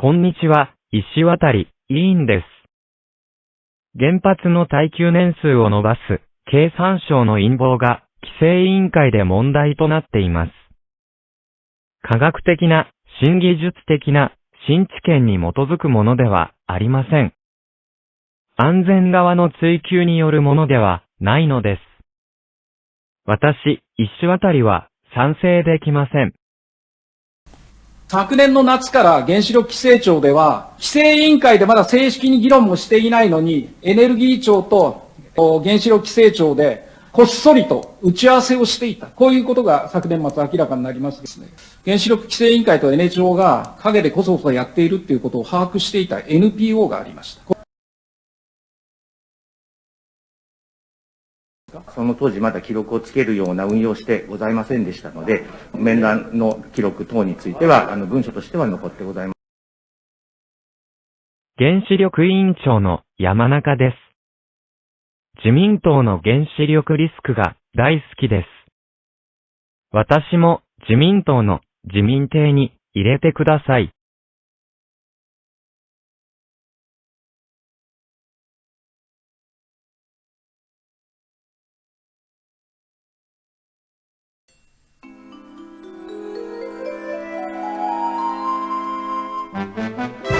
こんにちは、石渡委員です。原発の耐久年数を伸ばす経産省の陰謀が規制委員会で問題となっています。科学的な、新技術的な、新知見に基づくものではありません。安全側の追求によるものではないのです。私、石渡りは賛成できません。昨年の夏から原子力規制庁では、規制委員会でまだ正式に議論もしていないのに、エネルギー庁と原子力規制庁で、こっそりと打ち合わせをしていた。こういうことが昨年末明らかになりますですね。原子力規制委員会と N 庁が陰でこそこそやっているっていうことを把握していた NPO がありました。その当時まだ記録をつけるような運用してございませんでしたので、面談の記録等については、あの文書としては残ってございます。原子力委員長の山中です。自民党の原子力リスクが大好きです。私も自民党の自民邸に入れてください。Música